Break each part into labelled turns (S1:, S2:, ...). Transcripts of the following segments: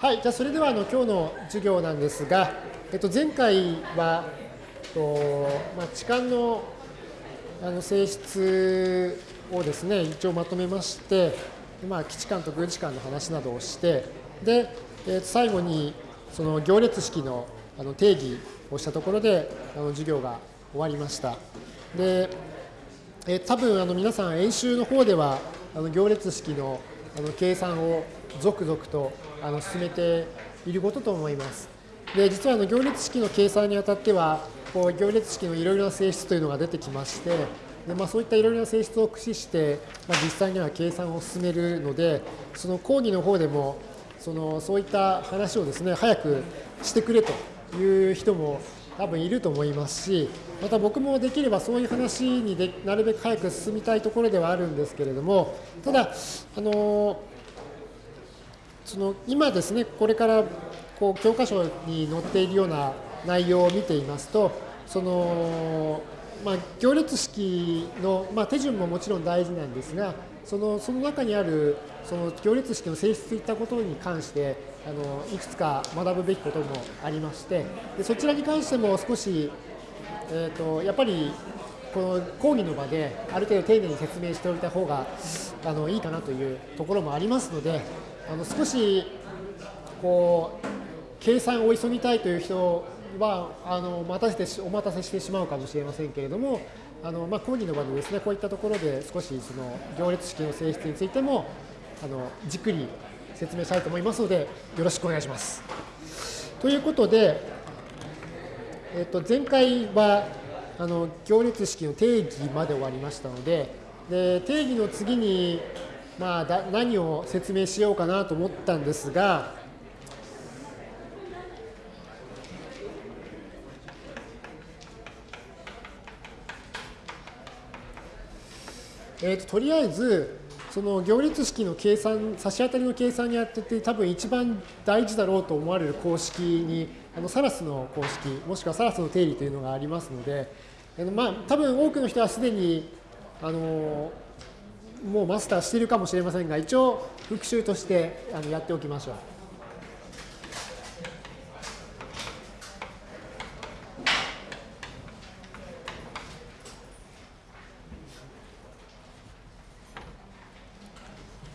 S1: はい、じゃあそれではあの今日の授業なんですが、えっと、前回は、とまあ、置換のあの性質をですね、一応まとめまして、まあ、基地間と偶時間の話などをして、で、えっと、最後にその行列式のあの定義をしたところであの授業が終わりました。で、え多分あの皆さん演習の方ではあの行列式のあの計算を続々とあの進めていることと思います。で実はあの行列式の計算にあたってはこう行列式のいろいろな性質というのが出てきましてで、まあ、そういったいろいろな性質を駆使して、まあ、実際には計算を進めるのでその講義の方でもそのそういった話をですね早くしてくれという人も多分いると思いますしまた僕もできればそういう話にでなるべく早く進みたいところではあるんですけれどもただあのその今ですね、これからこう教科書に載っているような内容を見ていますと、そのまあ、行列式の、まあ、手順ももちろん大事なんですが、そのその中にあるその行列式の性質といったことに関してあのいくつか学ぶべきこともありましてでそちらに関しても少し、えーと、やっぱりこの講義の場である程度丁寧に説明しておいた方があのいいかなというところもありますのであの少しこう計算を急ぎたいという人はあの待たせてお待たせしてしまうかもしれませんけれどもあの、まあ、講義の場でですねこういったところで少しその行列式の性質についてもあのじっくり説明したいと思いますのでよろしくお願いします。ということで、えっと、前回はあの行列式の定義まで終わりましたのでで定義の次にまあ、だ何を説明しようかなと思ったんですが、えーと、とりあえずその行列式の計算差し当たりの計算にやってて多分一番大事だろうと思われる公式にあのサラスの公式もしくはサラスの定理というのがありますので、あのまあ、多分多くの人はすでにあのもうマスターしているかもしれませんが、一応復習としてあのやっておきましょう。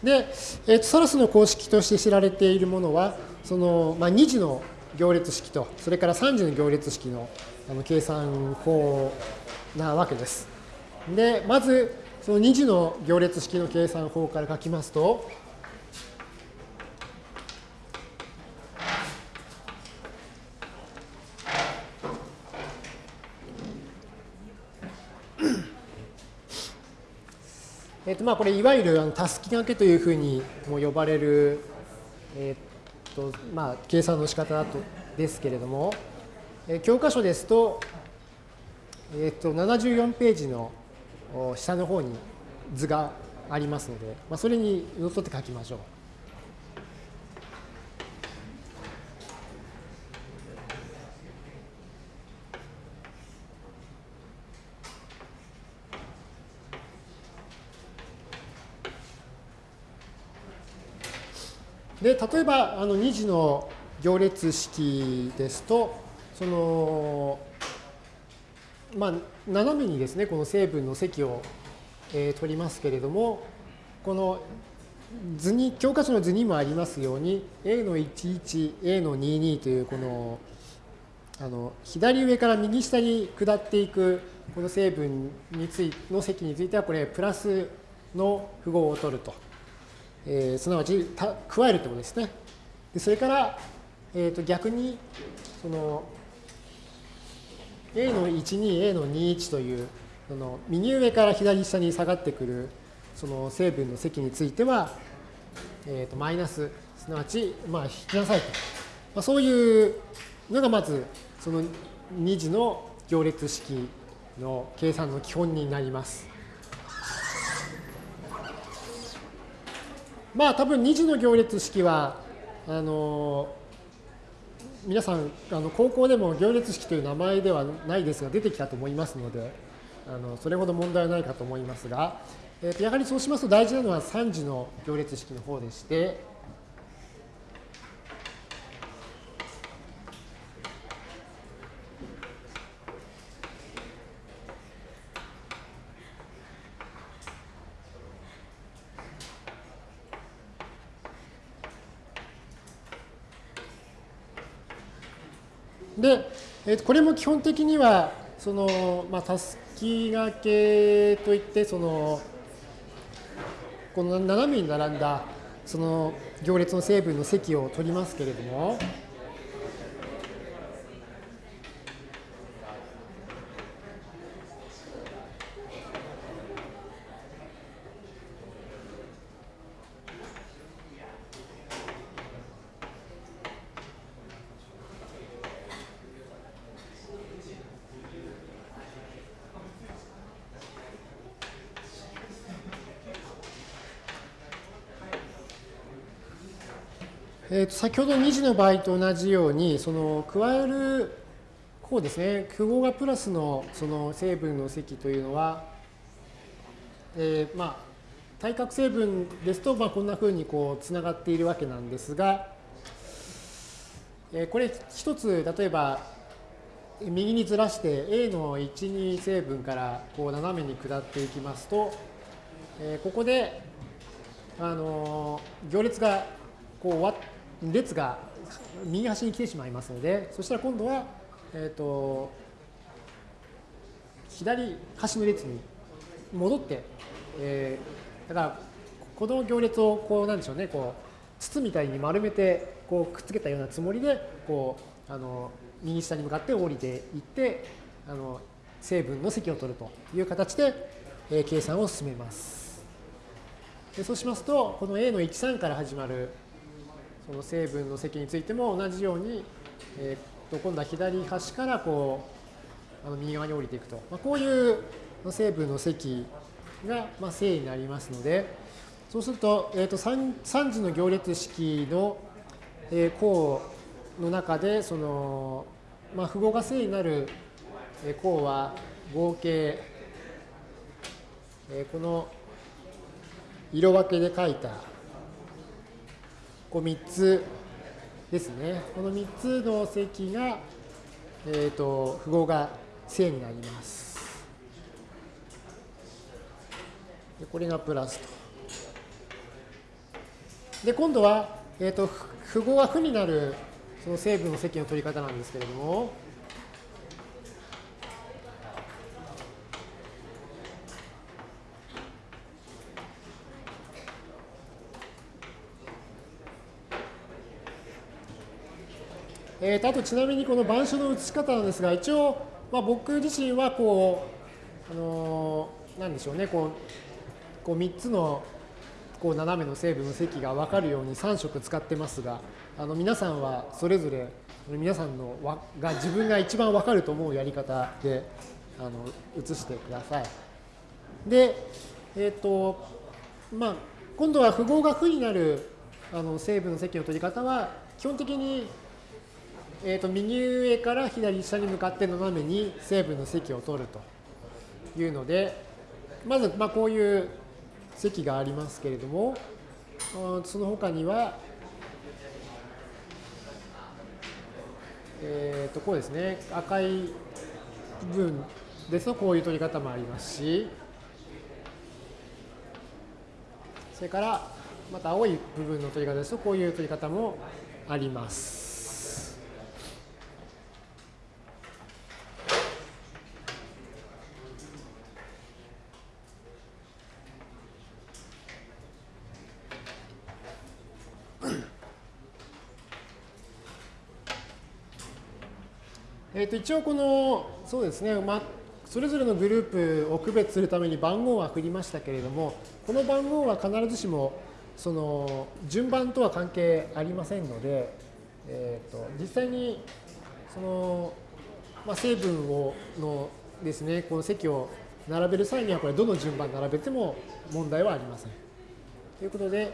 S1: で、えー、とサラスの公式として知られているものは、その、まあ、2次の行列式と、それから3次の行列式のあの計算法なわけです。で、まず、その2次の行列式の計算法から書きますと、えっとまあこれいわゆるたすき掛けというふうにも呼ばれる、えっとまあ、計算の仕方だとですけれども、え教科書ですと、えっと74ページの下の方に図がありますので、まあ、それにのっとって書きましょう。で例えばあの2次の行列式ですとそのまあ、斜めにですね、この成分の積を、えー、取りますけれども、この図に、教科書の図にもありますように、A の11、A の22というこの、あの左上から右下に下っていくこの成分についの積については、これ、プラスの符号を取ると。えー、すなわち加えるということですね。でそれから、えー、と逆に、その A の12、A の21という、その右上から左下に下がってくるその成分の積については、えー、とマイナス、すなわち、まあ、引きなさいと。まあ、そういうのがまず、その2次の行列式の計算の基本になります。まあ多分2次の行列式は、あの皆さんあの高校でも行列式という名前ではないですが出てきたと思いますのであのそれほど問題はないかと思いますが、えー、とやはりそうしますと大事なのは3次の行列式の方でしてで、えー、これも基本的には、その、まあ、たすきがけといって、その、この斜めに並んだ、その行列の成分の積を取りますけれども、えー、と先ほど2次の場合と同じように、その加える項ですね、符号がプラスのその成分の積というのは、えー、まあ、対角成分ですと、まあ、こんなふうにこうつながっているわけなんですが、えー、これ一つ、例えば、右にずらして A の1、2成分からこう斜めに下っていきますと、えー、ここで、あの行列がこう終わって、列が右端に来てしまいますので、そしたら今度は、えっ、ー、と、左端の列に戻って、えー、だから、この行列をこう、なんでしょうね、こう、筒みたいに丸めて、こう、くっつけたようなつもりで、こう、あの、右下に向かって降りていって、あの、成分の積を取るという形で、えー、計算を進めます。でそうしますと、この A の13から始まるその成分の積についても同じように、えー、と今度は左端からこうあの右側に降りていくと、まあ、こういう成分の積が、まあ、正になりますのでそうすると,、えー、と 3, 3次の行列式の、えー、項の中でその、まあ、符号が正になる項は合計、えー、この色分けで書いたこう3つですね。この3つの積が、えーと、符号が正になります。でこれがプラスと。で、今度は、えーと、符号が負になるその成分の積の取り方なんですけれども、えー、とあとちなみにこの板書の写し方なんですが、一応、まあ、僕自身はこう、あのー、なんでしょうね、こうこう3つのこう斜めの成分の積が分かるように3色使ってますが、あの皆さんはそれぞれ皆さんのわが自分が一番分かると思うやり方であの写してください。で、えっ、ー、と、まあ、今度は符号が負になるあの成分の積の取り方は、基本的にえー、と右上から左下に向かって斜めに成分の積を取るというので、まずまあこういう積がありますけれども、その他には、えー、とこうですね、赤い部分ですとこういう取り方もありますし、それからまた青い部分の取り方ですとこういう取り方もあります。ー、と一応この、そうですね、ま、それぞれのグループを区別するために番号は振りましたけれども、この番号は必ずしもその順番とは関係ありませんので、えー、と実際にその、まあ、成分をのですね、この積を並べる際にはこれどの順番並べても問題はありません。ということで、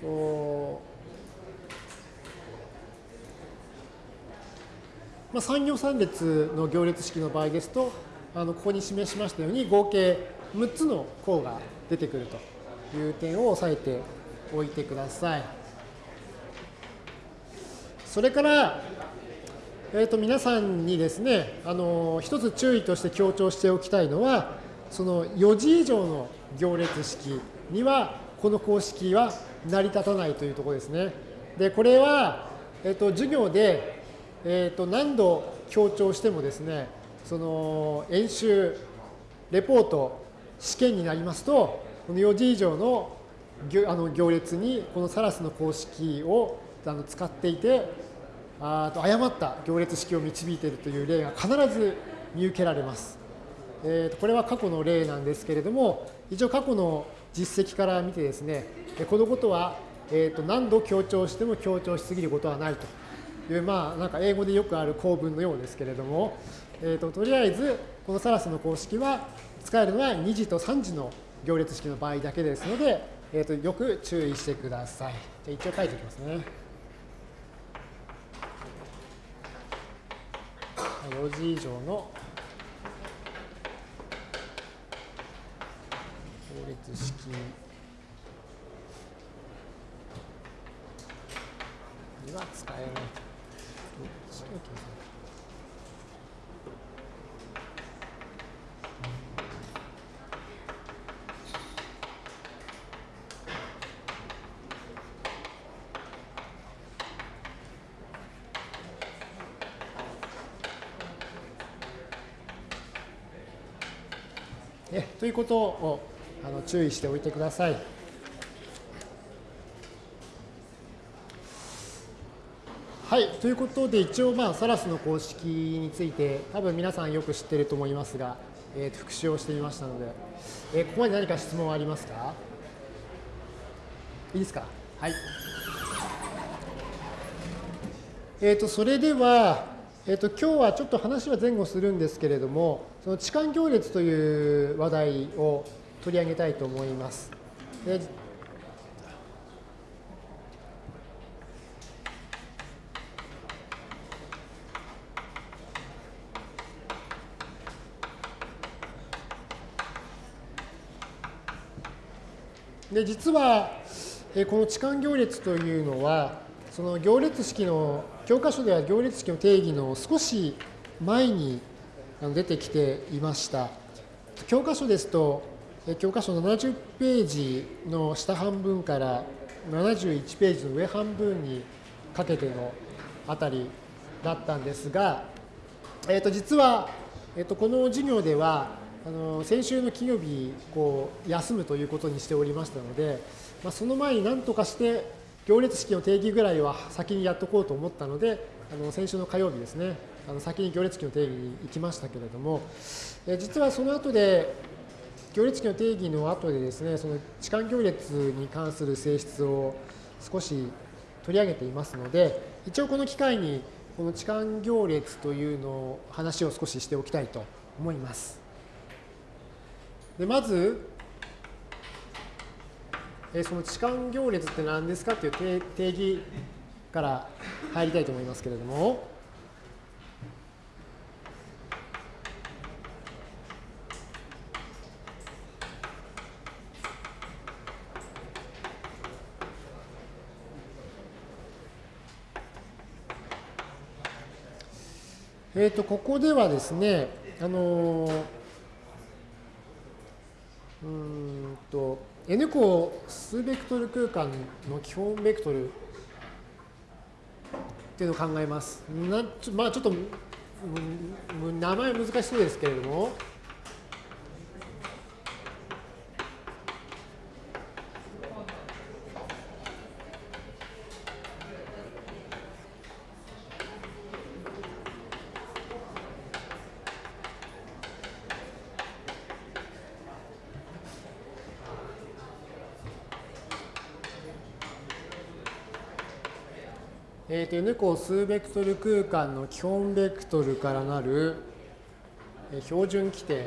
S1: とまあ、3行3列の行列式の場合ですと、あのここに示しましたように合計6つの項が出てくるという点を押さえておいてください。それから、えー、と皆さんにですね、あの一つ注意として強調しておきたいのは、その4次以上の行列式には、この公式は成り立たないというところですね。で、これは、え、ー、と、授業で、えー、と何度強調してもですね、その演習、レポート、試験になりますと、この4時以上のあの行列にこのサラスの公式をあの使っていて、あと誤った行列式を導いているという例が必ず見受けられます。えー、とこれは過去の例なんですけれども、一応過去の実績から見てですね、このことは、えー、と何度強調しても強調しすぎることはないという、まあ、なんか英語でよくある構文のようですけれども、えー、ととりあえず、このサラスの公式は使えるのは2次と3次の行列式の場合だけですので、えー、とよく注意してください。じゃ一応書いておきますね。4時以上の行列式には使えないと。ということをあの注意しておいてください。はい、ということで一応、まあ、サラスの公式について多分皆さんよく知っていると思いますが、えー、復習をしてみましたので、えー、ここまで何か質問はありますか？いいですか？はい。えーと、それでは、えーと、今日はちょっと話は前後するんですけれども、その痴漢行列という話題を取り上げたいと思います。でで実は、えこの痴漢行列というのは、その行列式の、教科書では行列式の定義の少し前に出てきていました。教科書ですと、教科書70ページの下半分から71ページの上半分にかけてのあたりだったんですが、えー、と実は、えー、とこの授業ではあの先週の金曜日こう休むということにしておりましたので、まあ、その前に何とかして行列式の定義ぐらいは先にやっとこうと思ったのであの先週の火曜日ですねあの先に行列式の定義に行きましたけれども、え実はその後で行列式の定義の後でですねその痴漢行列に関する性質を少し取り上げていますので一応この機会にこの痴漢行列というのを話を少ししておきたいと思います。でまず、えその痴漢行列って何ですか？っていう定義から入りたいと思いますけれども、えーと、ここではですね、あのーうんと N 項数ベクトル空間の基本ベクトルっていうのを考えます。なまあちょっと名前難しそうですけれども、N 個数ベクトル空間の基本ベクトルからなる標準規定。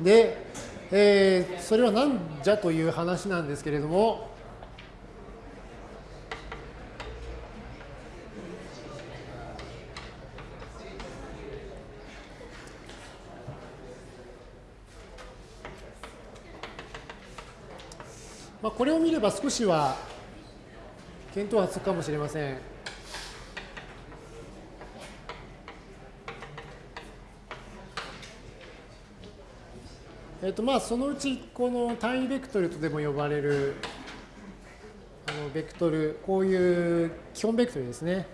S1: で、えー、それは何じゃという話なんですけれども、これを見れば少しは見当はつくかもしれません。えっとまあそのうちこの単位ベクトルとでも呼ばれるあのベクトルこういう基本ベクトルですね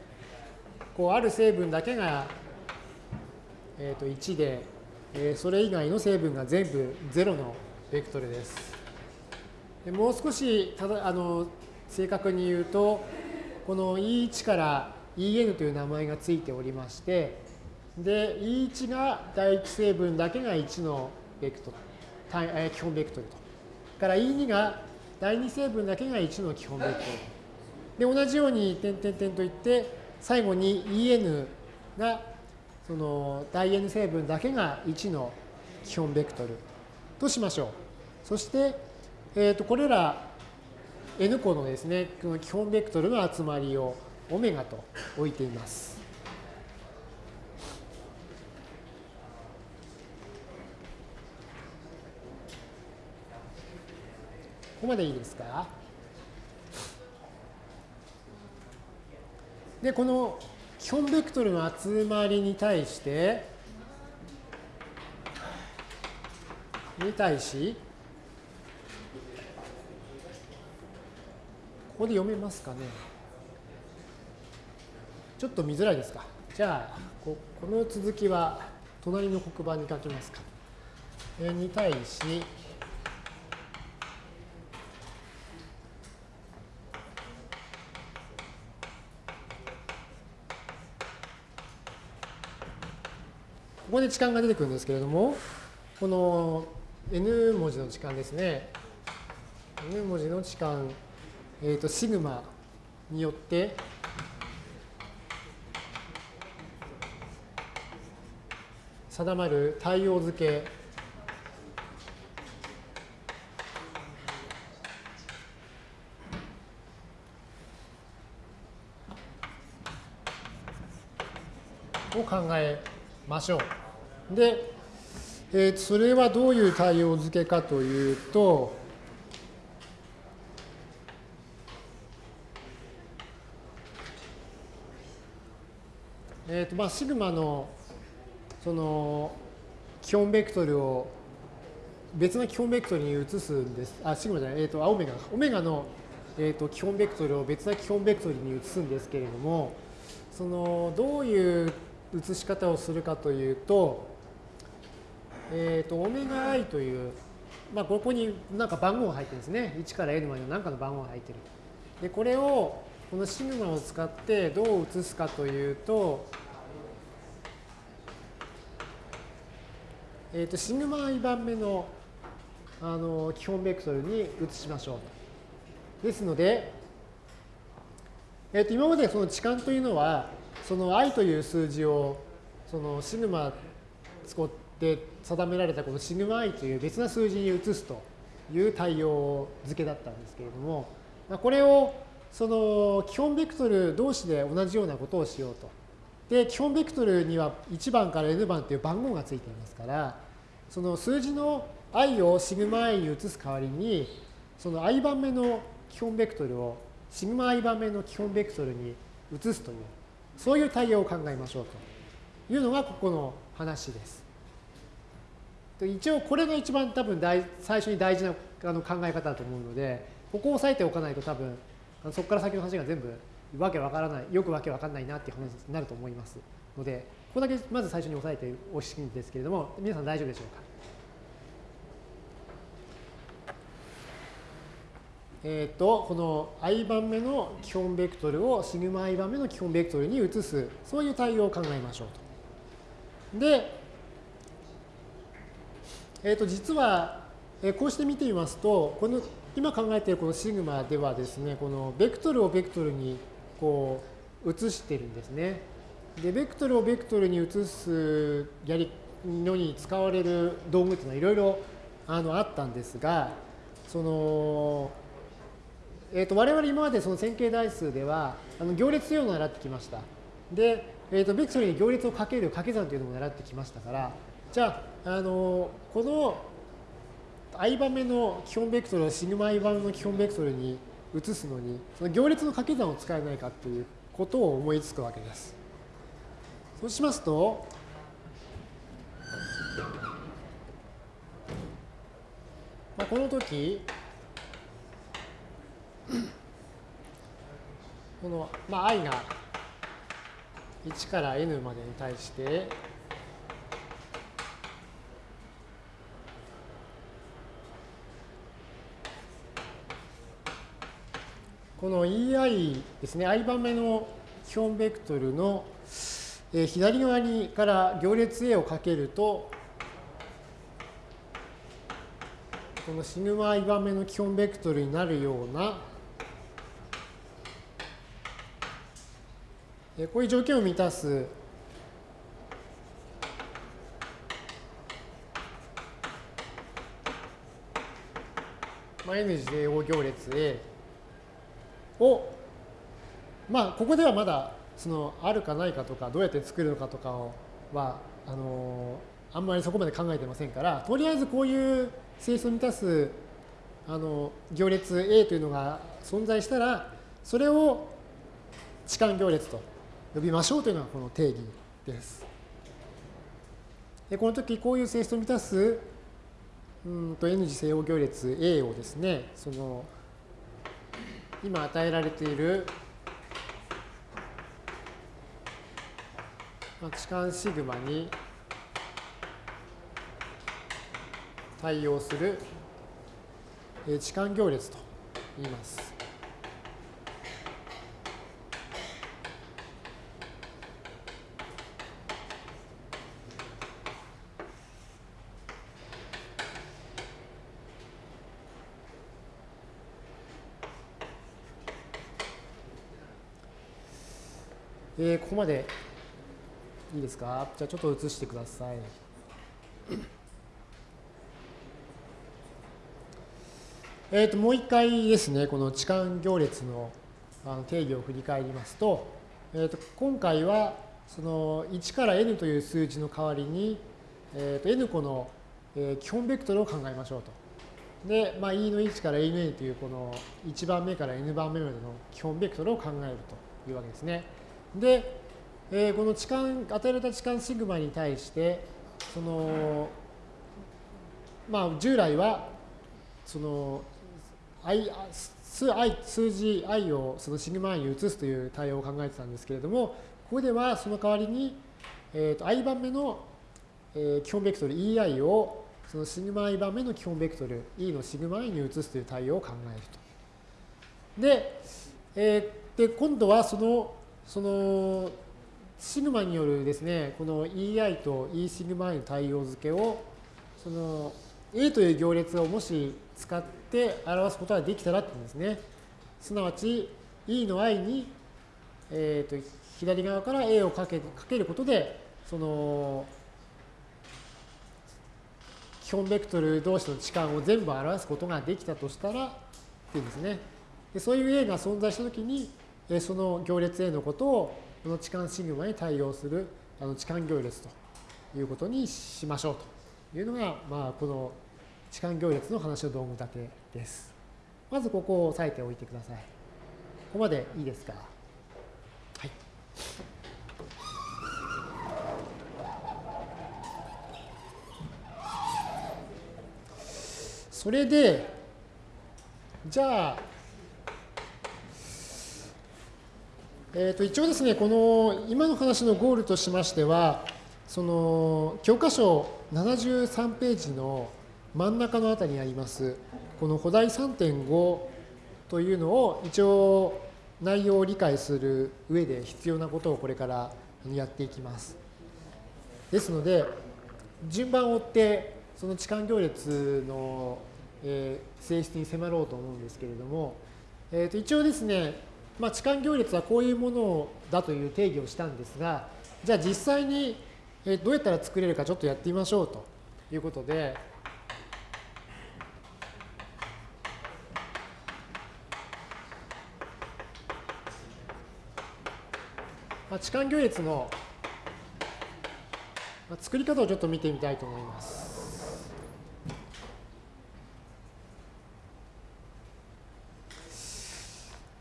S1: こうある成分だけが、えっと1で、えそれ以外の成分が全部0のベクトルです。もう少しただあの正確に言うとこの E1 から EN という名前がついておりましてで E1 が第一成分だけが1のベクトル基本ベクトルと。から E2 が第二成分だけが1の基本ベクトル。で、同じように点々点といって、最後に EN がその第 N 成分だけが1の基本ベクトルとしましょう。そして、えー、とこれら N 個のですね、この基本ベクトルの集まりをオメガと置いています。ここまでいいですか？で、この基本ベクトルの集まりに対して、に対し、ここで読めますかね？ちょっと見づらいですか？じゃあ、ここの続きは隣の黒板に書きますか。に対し、ここで置換が出てくるんですけれども、この n 文字の置換ですね。n 文字の置換、えっ、と、シグマによって、定まる対応付けを考えましょう。で、えー、それはどういう対応付けかというと、えーとまあ、シグマのその基本ベクトルを別の基本ベクトルに移すんです。あ、シグマじゃない、え、ー、と、あ、オメガ。オメガの、えーと、基本ベクトルを別な基本ベクトルに移すんですけれども、そのどういう移し方をするかというと、えっ、ー、と、オメガ i という、まあ、ここになんか番号が入ってるんですね。1から n までの何かの番号が入ってる。で、これを、このシグマを使ってどう移すかというと、え、ー、と、シグマ i 番目のあの基本ベクトルに移しましょう。ですので、え、ー、と、今までその置換というのは、その i という数字をそのシグマ使って定められたこのシグマ i という別な数字に移すという対応付けだったんですけれども、ま、これをその基本ベクトル同士で同じようなことをしようと。で、基本ベクトルには1番から n 番という番号がついていますから、その数字の i をシグマ i に移す代わりに、その i 番目の基本ベクトルをシグマ i 番目の基本ベクトルに移すというそういう対応を考えましょうというのがここの話です。一応これが一番多分大最初に大事なあの考え方だと思うので、ここを押さえておかないと多分そこから先の話が全部わけわからない、よくわけわかんないなっていう話になると思いますので、ここだけまず最初に押さえておしいんですけれども、皆さん大丈夫でしょうか？えーと、この i 番目の基本ベクトルをシグマ i 番目の基本ベクトルに移すそういう対応を考えましょうと。で、えー、と実は、えこうして見てみますとこの今考えているこのシグマではですねこのベクトルをベクトルにこう移してるんですね。でベクトルをベクトルに移すやりのに使われる道具っていうのはいろいろあのあったんですがそのえーと、我々今までその線形代数ではあの行列というのを習ってきました。で、えーと、ベクトルに行列をかける掛け算というのも習ってきましたから、じゃあ、あのこの i 番目の基本ベクトルをシグマ i 番の基本ベクトルに移すのに、その行列の掛け算を使えないかということを思いつくわけです。そうしますと、この時、この、まあ、i が1から n までに対して、この EI ですね、i 番目の基本ベクトルの、えー、左側にから行列 A をかけると、このシグマ i 番目の基本ベクトルになるような、えー、こういう条件を満たすまあ、N 次正方行列 A を、まあ、ここではまだそのあるかないかとかどうやって作るのかとかはあのあんまりそこまで考えてませんからとりあえずこういう性質を満たすあの行列 A というのが存在したらそれを置換行列と呼びましょうというのがこの定義です。でこの時こういう性質を満たすうんと N 次正方行列 A をですねその今与えられている、まあ、置換シグマに対応する痴漢行列と言います。えー、ここまでいいですか？じゃあちょっと移してください。えー、ともう一回ですね、この置換行列のあの定義を振り返りますと、えー、と今回はその1から n という数字の代わりに、えー、と n 個の、基本ベクトルを考えましょうと。で、まあ、e の1から e の n というこの1番目から n 番目までの基本ベクトルを考えるというわけですね。で、えー、この置換、与えられた置換シグマに対して、その、まあ、従来は、その、i 数 i 数字 i をそのシグマ i に移すという対応を考えてたんですけれども、ここではその代わりに、えー、と i 番目の、えー、基本ベクトル ei をそのシグマ i 番目の基本ベクトル e のシグマ i に移すという対応を考えると。で、えー、で今度はそのそのシグマによるですね、この EI と E シグマ i の対応付けを、その A という行列をもし使って表すことができたらってうんですね。すなわち E の i に、えー、と左側から A をかけかけることで、その基本ベクトル同士の置換を全部表すことができたとしたらっていうんですね。でそういう A が存在したときに、その行列 A のことをこの置換シグマに対応するあの置換行列ということにしましょうというのが、まあ、この置換行列の話の道具立てです。まずここを押さえておいてください。ここまでいいですか？はい。それで、じゃあ、えー、と一応ですね、この今の話のゴールとしましては、その教科書73ページの真ん中のあたりにあります、この古代3.5というのを一応内容を理解する上で必要なことをこれからやっていきます。ですので、順番を追ってその置換行列の、え性質に迫ろうと思うんですけれども、えー、と一応ですね、まあ、置換行列はこういうものだという定義をしたんですが、じゃあ実際にどうやったら作れるかちょっとやってみましょうということで、まあ、置換行列の作り方をちょっと見てみたいと思います。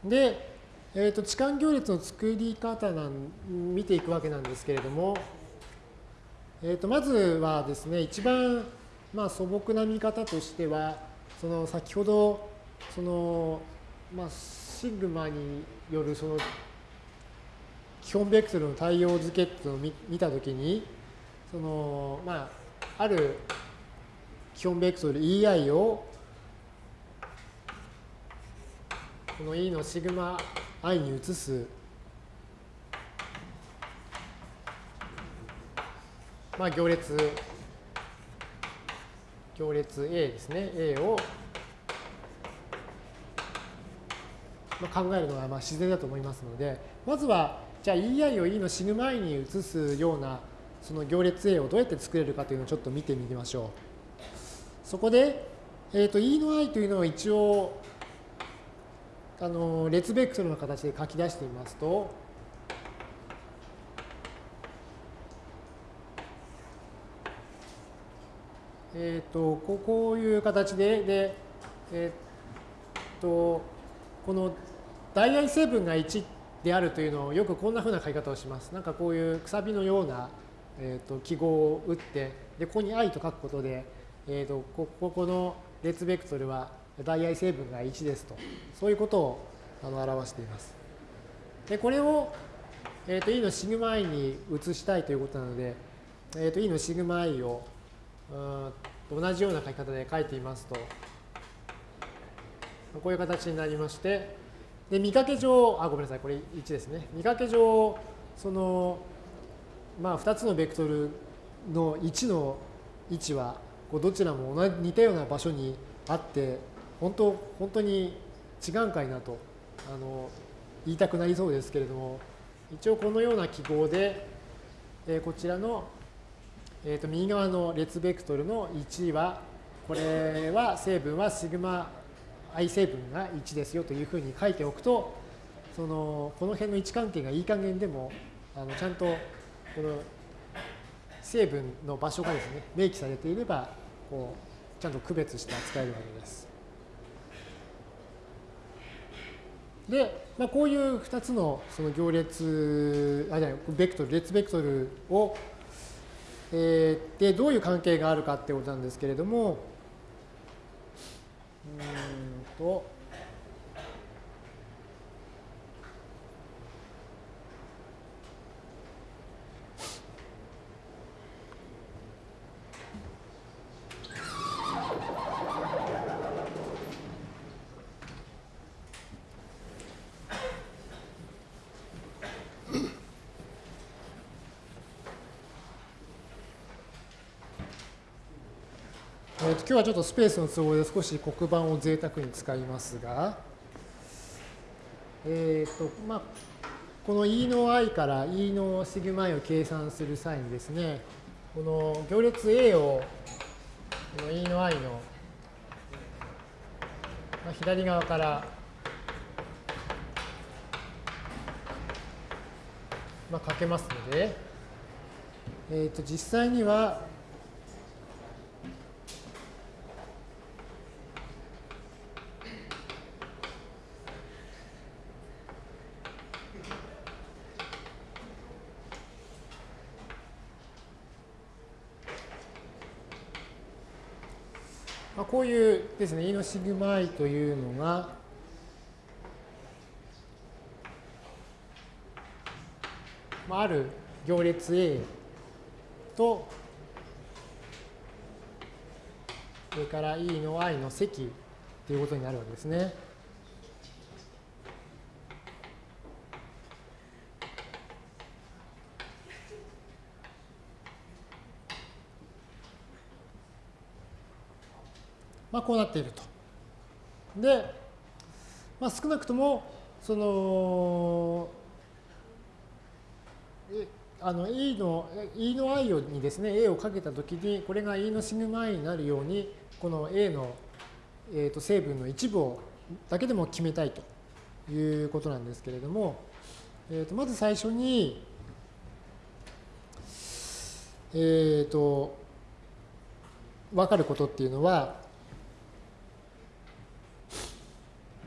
S1: で、えーと、置換行列の作り方なん見ていくわけなんですけれども、えーと、まずはですね、一番、まあ、素朴な見方としては、その先ほどそのまあシグマによるその基本ベクトルの対応付けっていうのを見たときにそのまあある基本ベクトル EI をこの E のシグマ i に移す。まあ行列。行列。A ですね。A を。まあ考えるのはまあ自然だと思いますので。まずはじゃあ EI を E のシグマ i に移すようなその行列 A をどうやって作れるかというのをちょっと見てみましょう。そこで、えーと、E の i というのを一応あの列ベクトルの形で書き出してみますと、えっ、ー、とこういう形でで、えっ、ー、とこの大愛成分が1であるというのをよくこんなふうな書き方をします。なんかこういうくさびのような、えーと、記号を打ってでここに i と書くことで、えーと、こここの列ベクトルは大愛成分が1ですと。そういうことをあの表しています。でこれを、えーと、e のシグマ i に移したいということなので、えー、と e のシグマ i をうん同じような書き方で書いてみますと。こういう形になりましてで見かけ上あごめんなさいこれ1ですね。見かけ上そのまあ2つのベクトルの1の位置はこうどちらも同じ似たような場所にあって本当本当に違うんかいなとあの言いたくなりそうですけれども一応このような記号で、えー、こちらの、えー、と右側の列ベクトルの1はこれは成分はシグマ i 成分が1ですよというふうに書いておくとそのこの辺の位置関係がいい加減でもあのちゃんとこの成分の場所がですね明記されていればこうちゃんと区別して扱えるわけです。で、まあ、こういう2つのその行列あじゃないベクトル列ベクトルを、えー、でどういう関係があるかってことなんですけれどもうんと今日はちょっとスペースの都合で少し黒板を贅沢に使いますが、えっ、ー、と、まあ、この E の i から E のシグマ i を計算する際にですね、この行列 A をこの E の i の、左側からまあ、かけますので、えー、と実際にはこういうですね、E のシグマイというのが、まあ、ある行列 A と、それから E の i の積ということになるわけですね。まあ、こうなっていると。で、まあ、少なくともそのあの E の E の i にですね A をかけたときにこれが E のシグマ i になるようにこの A の、えー、と成分の一部をだけでも決めたいということなんですけれども、えー、とまず最初にえっ、と分かることっていうのはうん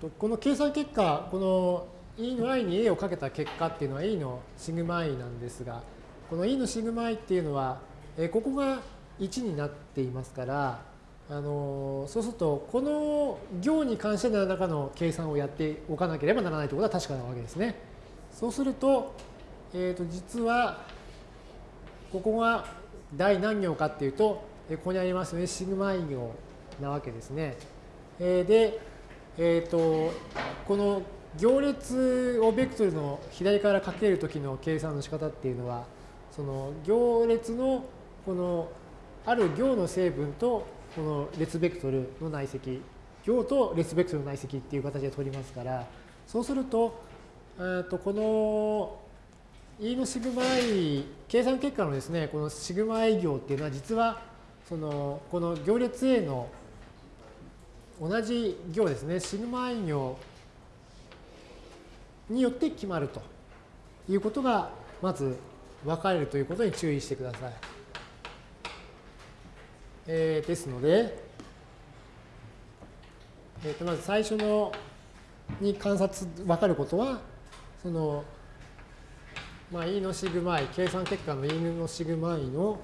S1: とこの計算結果、この E の i に A をかけた結果っていうのは E のシグマ i なんですが、この E のシグマ i っていうのは、えここが1になっていますから、あのそうするとこの行に関して何らかの計算をやっておかなければならないということは確かなわけですね。そうすると,、えー、と実はここが第何行かっていうとここにありますよねシグマイ行なわけですね。えー、で、えー、とこの行列をベクトルの左からかけるときの計算の仕方っていうのはその行列のこのある行の成分とこの列ベクトルの内積行と列ベクトルの内積っていう形で取りますからそうするととこの E のシグマ i 計算結果のですねこのシグマ i 行っていうのは実はそのこの行列 A の同じ行ですねシグマ i 行によって決まるということがまず分かれるということに注意してください。えー、ですので、えー、とまず最初のに観察分かることはその、まあ、E のシグマ i 計算結果の E のシグマ i の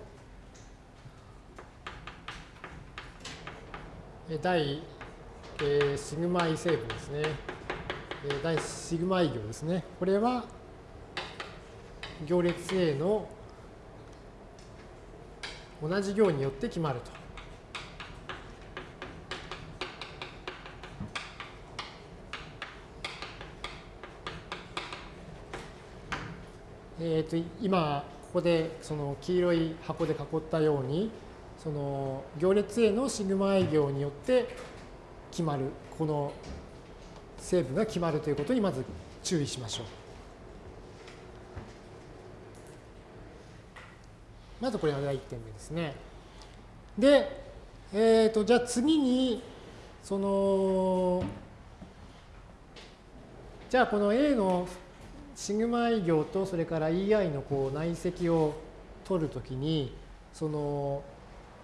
S1: 第、えー、シグマ i 成分ですね。第シグマ i 行ですね。これは行列 A の同じ行によって決まると。えー、と今ここでその黄色い箱で囲ったようにその行列 A のシグマ i 行によって決まるこの成分が決まるということにまず注意しましょう。まずこれが第1点目ですね。で、え、ー、と、じゃあ次に、その、じゃあこの A のシグマ i 行とそれから EI のこう内積を取るときに、その、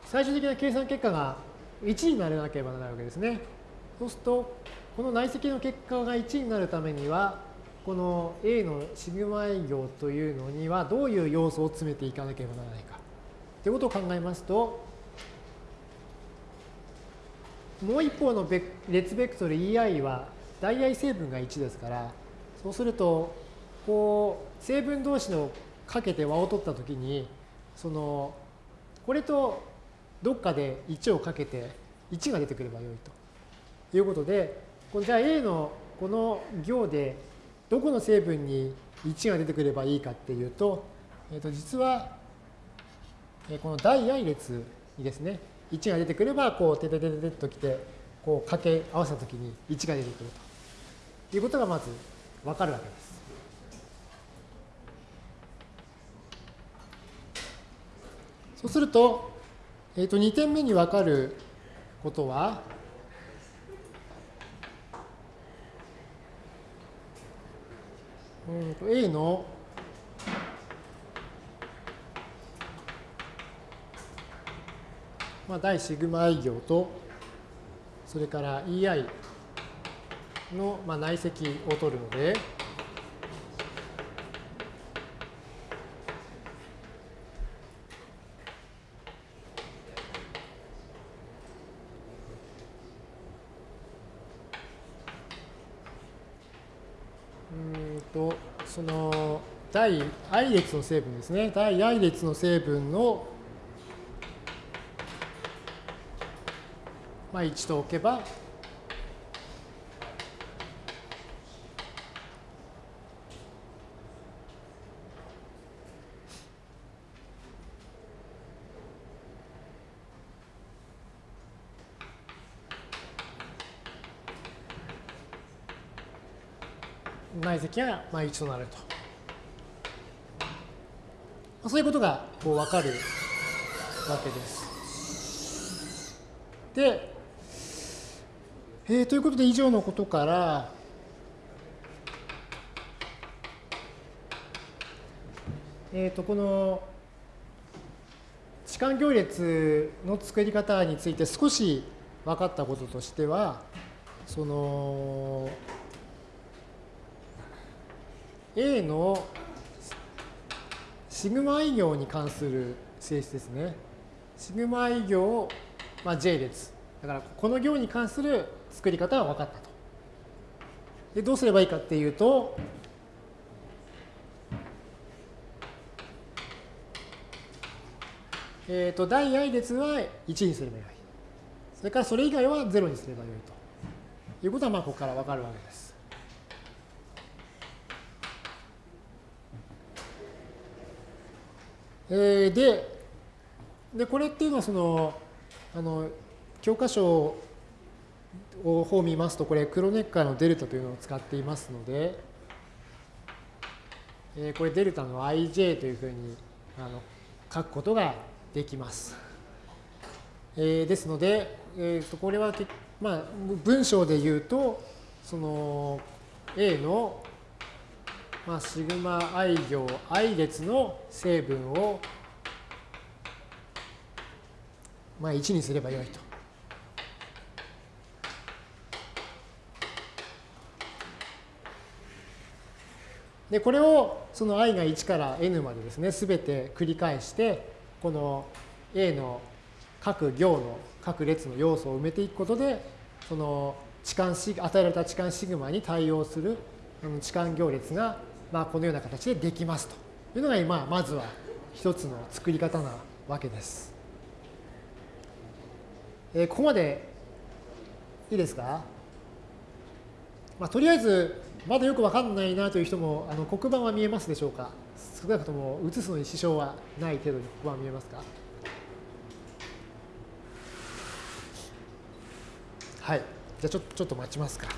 S1: 最終的な計算結果が1にならなければならないわけですね。そうすると、この内積の結果が1になるためには、この A のシグマ i 行というのにはどういう要素を詰めていかなければならないか。ということを考えますと、もう一方の列ベクトル EI は代々成分が1ですから、そうすると、こう、成分同士のかけて和を取ったときに、その、これとどっかで1をかけて1が出てくればよいとということで、じゃあ A のこの行でどこの成分に1が出てくればいいかっていうと、えー、と実は、えこの第 i 列にですね、1が出てくれば、こう、てててててときて、こう、掛け合わせたときに1が出てくるということがまずわかるわけです。そうすると、えっ、ー、と、2点目にわかることは、うんと A の？まあ、大シグマ i 行と、それから EI のまあ内積を取るので、その第 i 列の成分ですね。第 i 列の成分の、まあ、1と置けば、内積がまあ1となると。そういうことがこう分かるわけです。で、えー、ということで以上のことから、えー、とこの置換行列の作り方について少し分かったこととしてはその A のシグマ i 行に関する性質ですね。シグマ i 行まあ、J 列。だからこの行に関する作り方は分かったと。で、どうすればいいかっていうと、えっ、ー、と、第 i 列は1にすればよい。それからそれ以外は0にすればよいということは、まあ、ここから分かるわけです。えー、で、で、これっていうのは、その、あの、教科書を方見ますと、これ、クロネッカーのデルタというのを使っていますので、えー、これ、デルタの ij というふうにあの書くことができます。えー、ですので、えー、とこれは、まあ、文章で言うと、その A の、まあ、シグマ i 行 i 列の成分をまあ、1にすればよいと。で、これをその i が1から n までですね、すべて繰り返して、この A の各行の各列の要素を埋めていくことで、その置換与えられた置換シグマに対応する置換行列が、まあ、このような形でできますというのが、まあ、まずは一つの作り方なわけです。えー、ここまでいいですか、まあ、とりあえずまだよくわかんないなという人もあの黒板は見えますでしょうか？少なくとも写すのに支障はない程度に黒板は見えますか？はいじゃあちょちょっと待ちますか。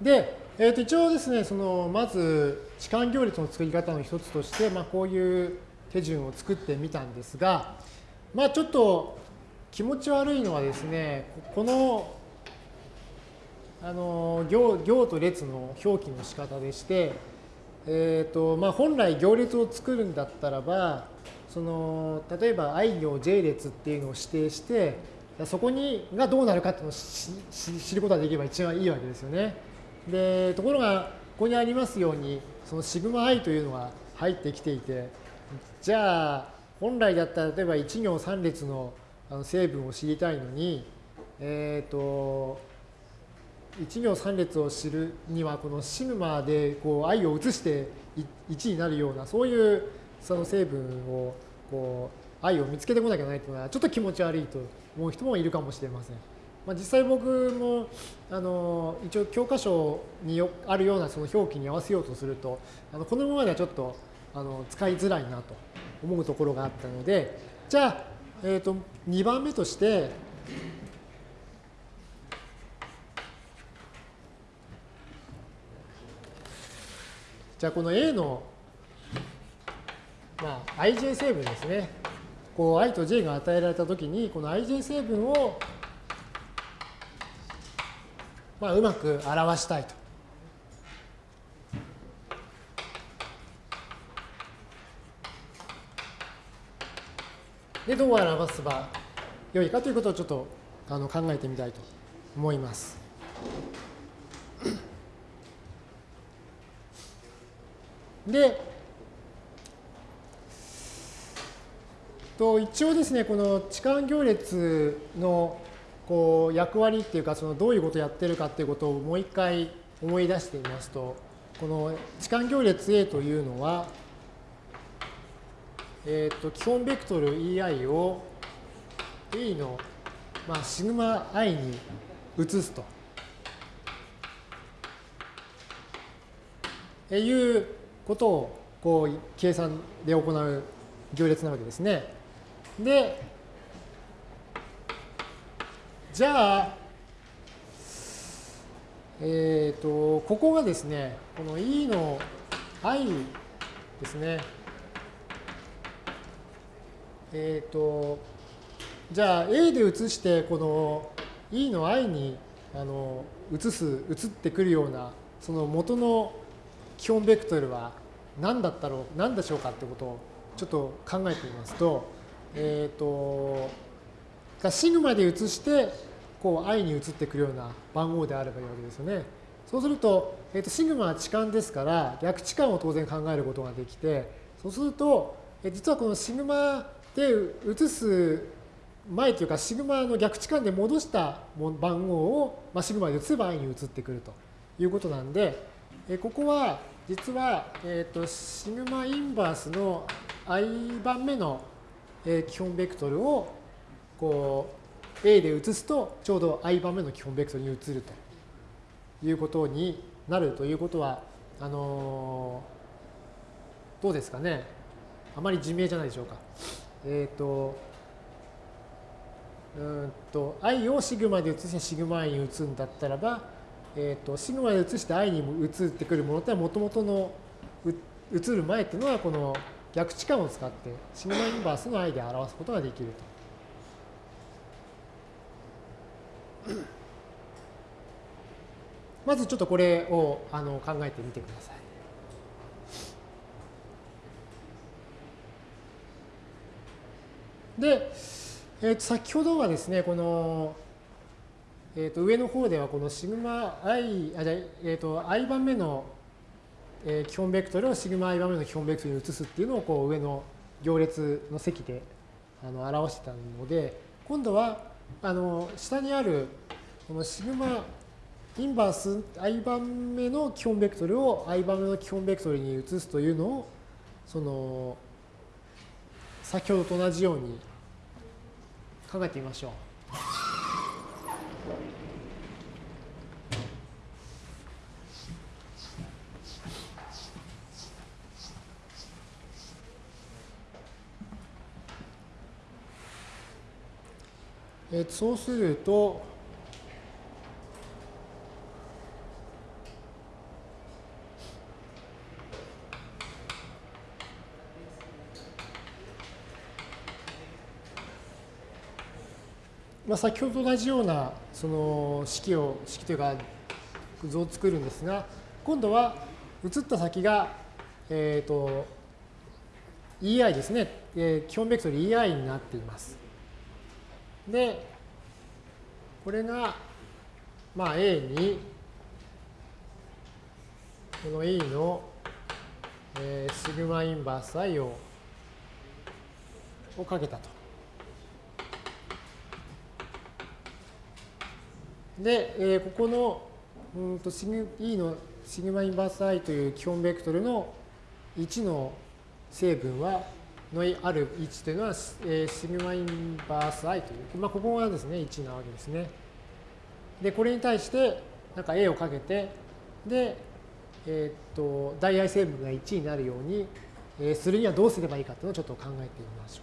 S1: で、えー、と一応ですね、そのまず置換行列の作り方の一つとして、まあ、こういう手順を作ってみたんですが、まあ、ちょっと気持ち悪いのはですね、このあの行行と列の表記の仕方でして、えーとまあ、本来行列を作るんだったらば、その例えば i 行 j 列っていうのを指定して、そこにがどうなるかっていうのを知ることができれば一番いいわけですよね。でところがここにありますようにそのシグマ i というのが入ってきていてじゃあ本来だったら例えば1行3列の成分を知りたいのにえっ、ー、と1行3列を知るにはこのシグマでこう i を移して1になるようなそういうその成分をこう i を見つけてこなきゃいけないというのはちょっと気持ち悪いと思う人もいるかもしれません。まあ、実際僕もあの一応教科書にあるようなその表記に合わせようとするとあのこのままではちょっとあの使いづらいなと思うところがあったのでじゃあ、えー、と2番目としてじゃあこの A の、まあ、ij 成分ですね。こう i と j が与えられたときにこの ij 成分をまあ、うまく表したいと。で、どう表せば良いかということをちょっとあの考えてみたいと思います。で、と一応ですね、この置換行列のこう役割っていうかそのどういうことをやってるかっていうことをもう一回思い出してみますとこの置換行列 A というのは、えー、と基本ベクトル EI を A の、まあ、シグマ i に移すと。いうことをこう計算で行う行列なわけですね。で、じゃあ、えっ、と、ここがですね、この E の i ですね。えっ、と、じゃあ A で移して、この E の i にあの移す、移ってくるような、その元の基本ベクトルは何だったろう、何でしょうかってことをちょっと考えてみますと、えっ、と、シグマで移して、こう i に移ってくるような番号であればいいわけですよね。そうすると、えー、とシグマは置換ですから、逆置換を当然考えることができて、そうすると、え実はこのシグマで移す前というか、シグマの逆置換で戻した番号を、まあ、シグマで移せば i に移ってくるということなんで、えここは実は、えー、とシグマインバースの i 番目の基本ベクトルをこう A で移すとちょうど i 番目の基本ベクトルに移るということになるということは、あの、どうですかね。あまり自明じゃないでしょうか。えっ、ー、と、うんと、i をシグマで移してシグマ i に移るんだったらば、えっ、ー、と、シグマで移して i に移ってくるものってもともとの移る前っていうのはこの逆置換を使ってシグマインバースの i で表すことができると。まずちょっとこれをあの考えてみてください。で、えー、と先ほどはですね、この、えー、と上の方ではこのシグマ i、あじゃえー、と i 番目の、え基本ベクトルをシグマ i 番目の基本ベクトルに移すっていうのをこう上の行列の積であの表してたので、今度はあの下にあるこのシグマインバース i 番目の基本ベクトルを i 番目の基本ベクトルに移すというのをその先ほどと同じように考えてみましょう。えー、そうすると、まあ、先ほどと同じようなその式を式というか図を作るんですが今度は移った先が、えーと、EI ですね、えー、基本ベクトル EI になっています。でこれが、まあ、A にこの E の、えー、シグマインバース I ををかけたと。で、えー、ここのうんとシグ E のシグマインバース i という基本ベクトルの1の成分はのある位置というのは、えー、シグマインバース i という、まあ、ここがですね1なわけですね。でこれに対してなんか A をかけてで、えー、っと大 i 成分が1になるように、えー、するにはどうすればいいかというのをちょっと考えてみましょ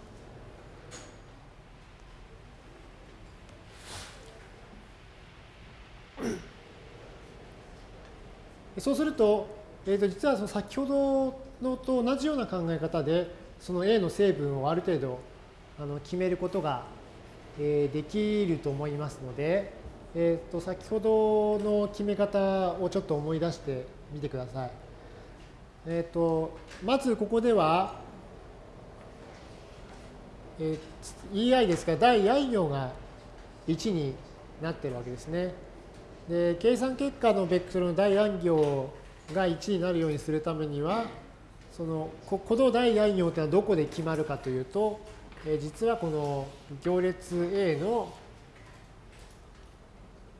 S1: う。そうすると、えー、と実はその先ほどのと同じような考え方で、その A の成分をある程度あの決めることが、えー、できると思いますので、えー、と先ほどの決め方をちょっと思い出してみてください。えー、とまずここでは、えー、EI ですから第 i 行が1になってるわけですね。で計算結果のベクトルの第 i 行が1になるようにするためにはそのこの第 i 行というのはどこで決まるかというと、え実はこの行列 A の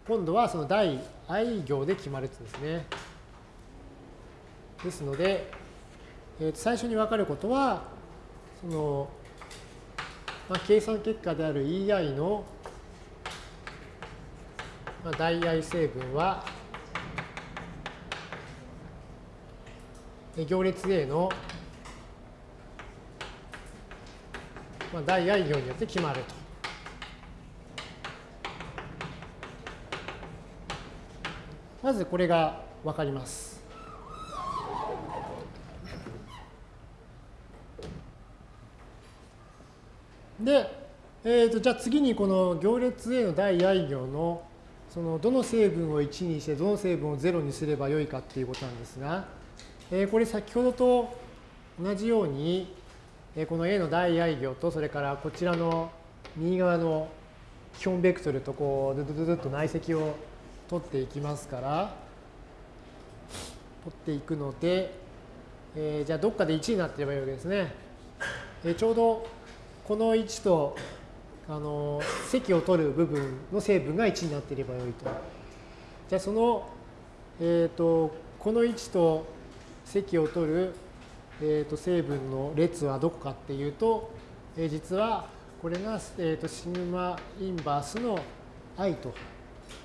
S1: 今度はその第 i 行で決まるんですね。ですので、え最初に分かることはその、まあ、計算結果である EI のまあ、代愛成分は行列 A の、まあ、代愛行によって決まると。まずこれが分かります。で、えーと、じゃあ次にこの行列 A の第 i 行のそのどの成分を1にしてどの成分を0にすればよいかっていうことなんですが、えー、これ先ほどと同じように、えー、この A の第 i 行とそれからこちらの右側の基本ベクトルとこうドゥドゥドゥッと内積を取っていきますから取っていくので、えー、じゃあどっかで1になってればいいわけですね。えー、ちょうどこの位置とあの積を取る部分の成分が1になっていればよいと。じゃあその、えーと、この位置と積を取る、えーと、成分の列はどこかっていうと、えー、実はこれが、えーと、シグマインバースの i とい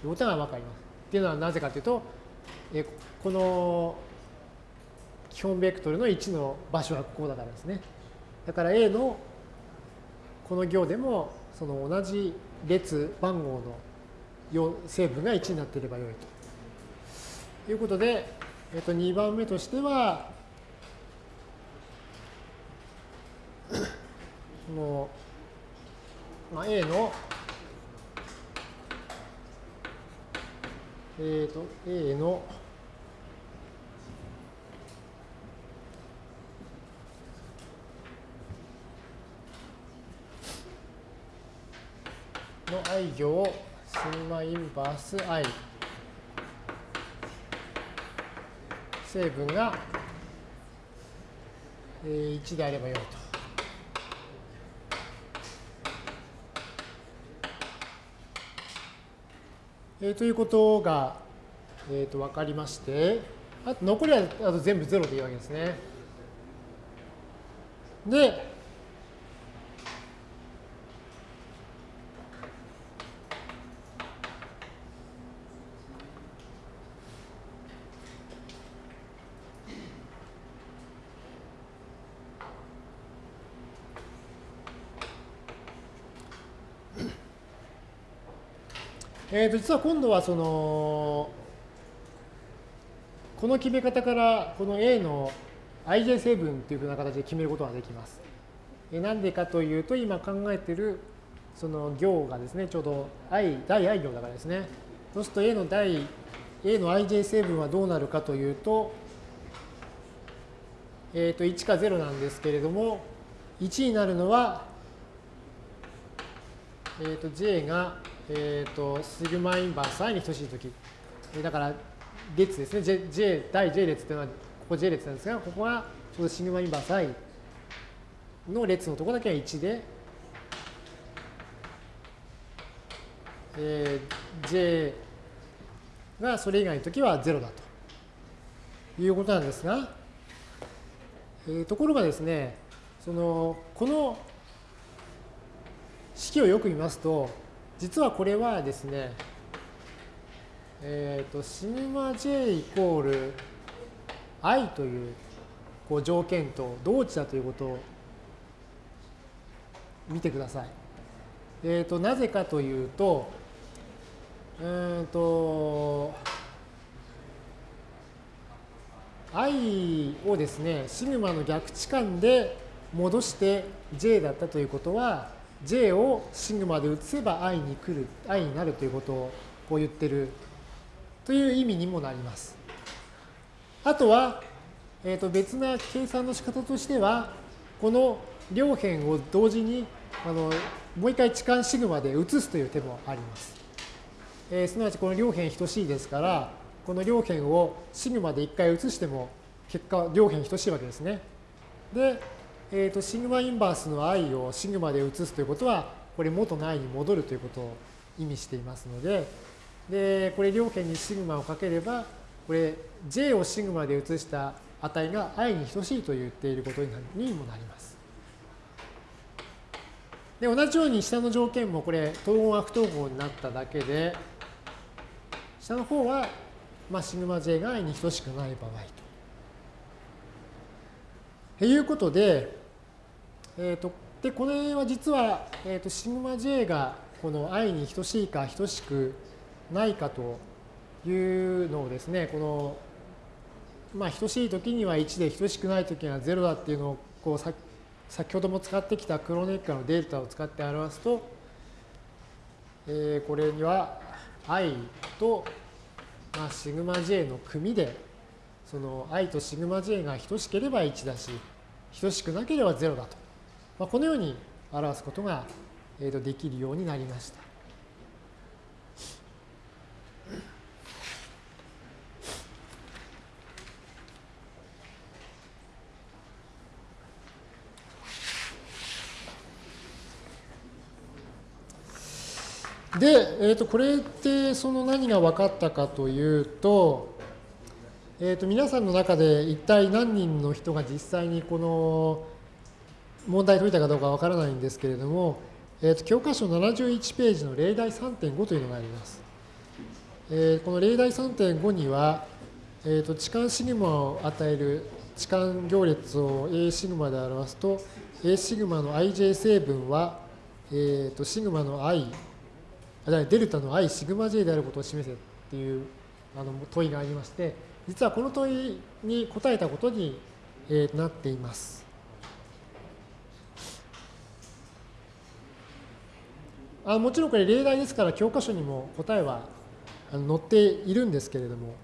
S1: うことが分かります。っていうのはなぜかというと、えー、この基本ベクトルの1の場所はここだからですね。だから A のこの行でもその同じ列番号の成分が1になっていればよいということで、えっと、2番目としてはこの、まあ、A のえっ、ー、と A のの i 行シグマインバース i 成分が1であればよいと。えー、ということが、えー、と分かりまして、あと残りはあと全部0でいいわけですね。で、えー、と実は今度はそのこの決め方からこの A の ij 成分というふうな形で決めることができます。えなんでかというと今考えているその行がですねちょうど i 第 i 行だからですね。そうすると A の第 A の ij 成分はどうなるかというと,、えー、と1か0なんですけれども1になるのは、えー、と j がえっ、ー、と、シグマインバース i に等しいとき。だから、列ですね。J、J、第 J 列っていうのは、ここ J 列なんですが、ここはちょうどシグマインバース i の列のところだけは1で、えー、J がそれ以外のときは0だということなんですが、えー、ところがですね、その、この式をよく見ますと、実はこれはですね、えっ、ー、と、シグマ j イコール i というこう条件と同値だということを見てください。えっ、ー、と、なぜかというと、うんと、i をですね、シグマの逆置換で戻して j だったということは、j をシグマで移せば i に来る、i になるということをこう言ってるという意味にもなります。あとは、えー、と別な計算の仕方としては、この両辺を同時にあのもう一回置換シグマで移すという手もあります。えー、すなわちこの両辺等しいですから、この両辺をシグマで一回移しても結果両辺等しいわけですね。で、えーと、シグマインバースの i をシグマで移すということは、これ元の i に戻るということを意味していますので、で、これ両辺にシグマをかければ、これ j をシグマで移した値が i に等しいと言っていることにもなります。で、同じように下の条件もこれ、統合が不統合になっただけで、下の方は、まあ、シグマ j が i に等しくない場合と。ということで、えーと、でこれは実は、えーと、シグマ j がこの i に等しいか等しくないかというのをですね、この、まあ、等しい時には1で等しくない時には0だっていうのをこうさ先ほども使ってきたクロネッカのデータを使って表すと、えー、これには i と、まあ、シグマ j の組でその i とシグマ j が等しければ1だし等しくなければ0だと、まあ、このように表すことが、えー、とできるようになりました。で、えー、とこれってその何が分かったかというと、えー、と皆さんの中で一体何人の人が実際にこの問題解いたかどうかわからないんですけれども、えー、と教科書71ページの例題3.5というのがあります。えー、この例題3.5には、えー、と置換シグマを与える置換行列を A シグマで表すと A シグマの ij 成分は、えー、とシグマの i デルタの i シグマ j であることを示せっていうあの問いがありまして、実はこの問いに答えたことに、えなっています。あもちろんこれ例題ですから教科書にも答えは載っているんですけれども、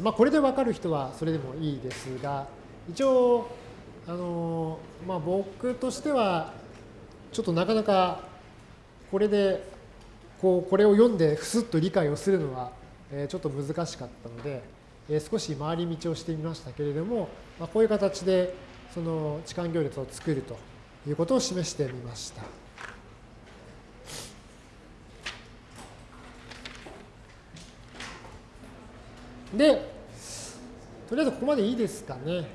S1: まあ、これで分かる人はそれでもいいですが、一応、あのまあ、僕としては、ちょっとなかなかこれでこうこれを読んでふすっと理解をするのは、えちょっと難しかったので、え少し回り道をしてみましたけれども、まあ、こういう形でその置換行列を作ると。いうことを示してみました。で、とりあえずここまでいいですかね。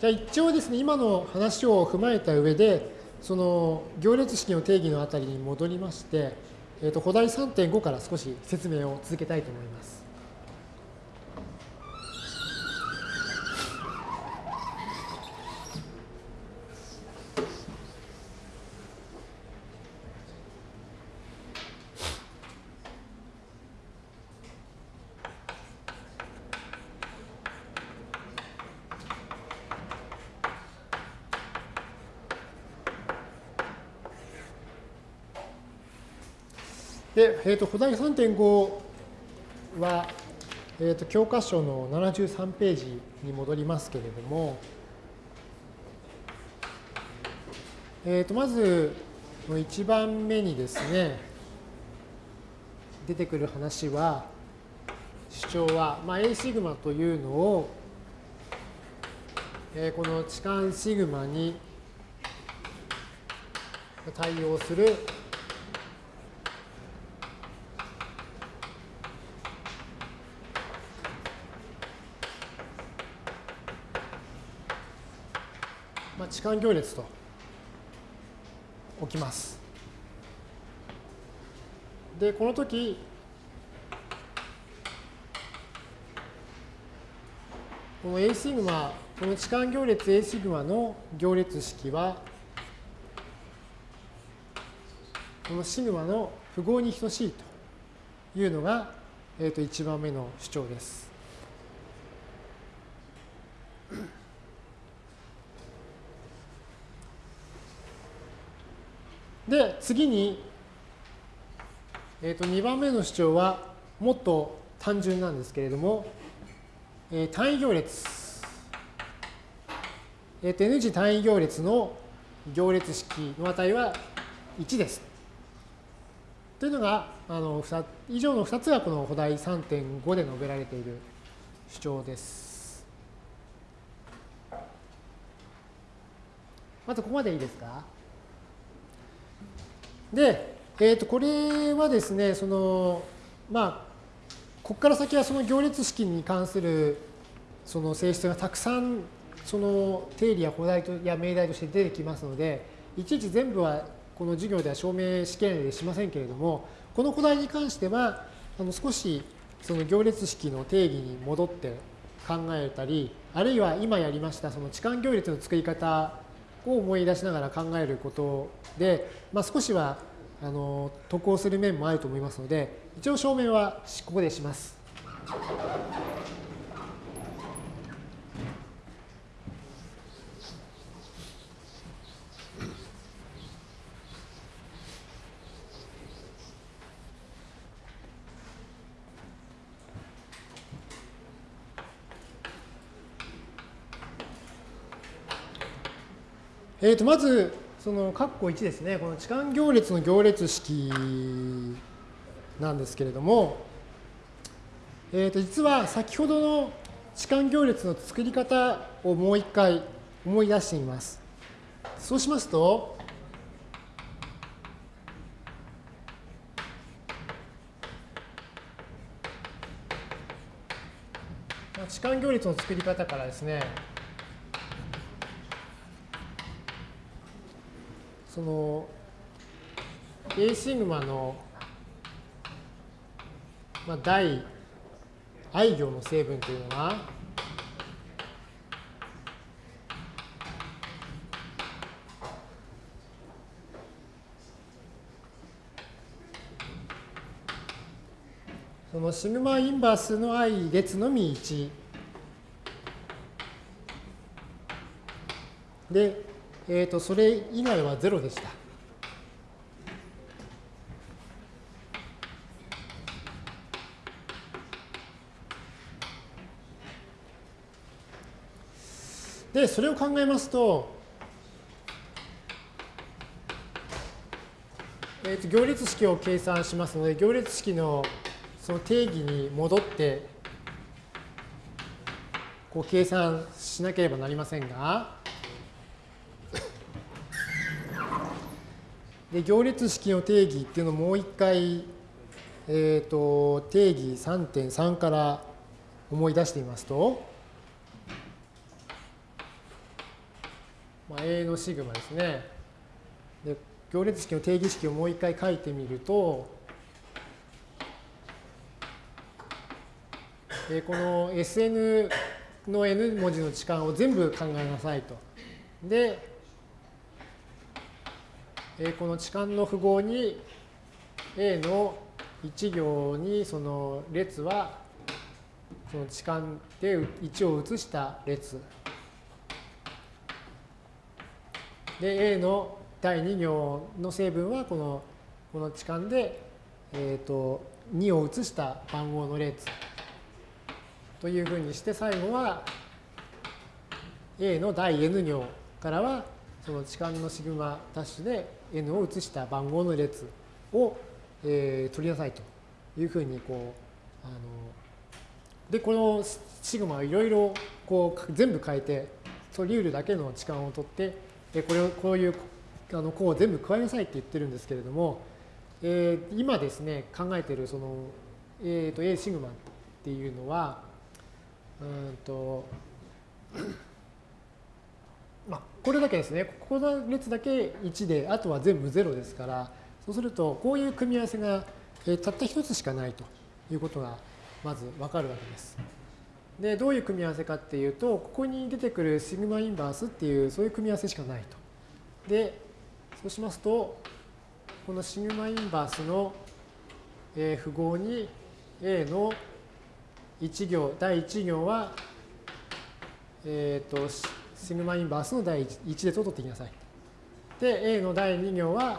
S1: じゃあ一応ですね、今の話を踏まえた上で、その行列式の定義のあたりに戻りまして、えー、と古代3.5から少し説明を続けたいと思います。で、えー、と古代3.5は、えー、と教科書の73ページに戻りますけれども、えー、とまず1番目にですね出てくる話は主張は、まあ、A シグマというのを、えー、この置換シグマに対応する間行列と置きます。で、この時、この A シグマ、この置換行列 A シグマの行列式は、このシグマの符号に等しいというのが、えー、と1番目の主張です。で、次に、えー、と2番目の主張はもっと単純なんですけれども、えー、単位行列、えー、と N 次単位行列の行列式の値は1です。というのが、あの以上の2つがこの古代3.5で述べられている主張です。まずここまでいいですか？で、えー、とこれはですね、その、まあ、ここから先はその行列式に関するその性質がたくさんその定理や古代とや命題として出てきますので、いちいち全部はこの授業では証明試験でしませんけれども、この古代に関しては、あの少しその行列式の定義に戻って考えたり、あるいは今やりましたその置換行列の作り方を思い出しながら考えることで、まあ、少しはあの得をする面もあると思いますので、一応証明はここでします。えー、とまず、その括弧1ですね、この置換行列の行列式なんですけれども、えー、と実は先ほどの置換行列の作り方をもう一回思い出してみます。そうしますと、置換行列の作り方からですね、その A シグマの、まあ、大 i 行の成分というのはそのシグマインバースの i 列のみ1でえー、とそれ以外は0でした。で、それを考えますと、えー、と行列式を計算しますので、行列式のその定義に戻って、こう計算しなければなりませんが、で行列式の定義っていうのをもう一回、えーと、定義3.3から思い出してみますと、まあ、A のシグマですね。で行列式の定義式をもう一回書いてみると、えこの Sn の n 文字の置換を全部考えなさいと。で、この置換の符号に A の1行にその列はその置換で1を移した列。で A の第2行の成分はこのこの置換で、えー、と2を移した番号の列。というふうにして最後は A の第 N 行からはその置換のシグマダッシュで n を移した番号の列を、えー、取りなさいというふうにこうあのでこのシグマをいろいろこう全部変えて取り得るだけの置換を取ってでこれをこういうあの項を全部加えなさいって言ってるんですけれども、えー、今ですね考えてるその、えーと、A シグマっていうのはうんと、これだけですね。ここの列だけ1で、あとは全部0ですから、そうすると、こういう組み合わせが、えたった1つしかないということが、まずわかるわけです。で、どういう組み合わせかっていうと、ここに出てくるシグマインバースっていう、そういう組み合わせしかないと。で、そうしますと、このシグマインバースの、え符号に A の1行、第1行は、えっ、ー、と、シグマインバースの第 1, 列を取ってきなさい。で、A の第2行は、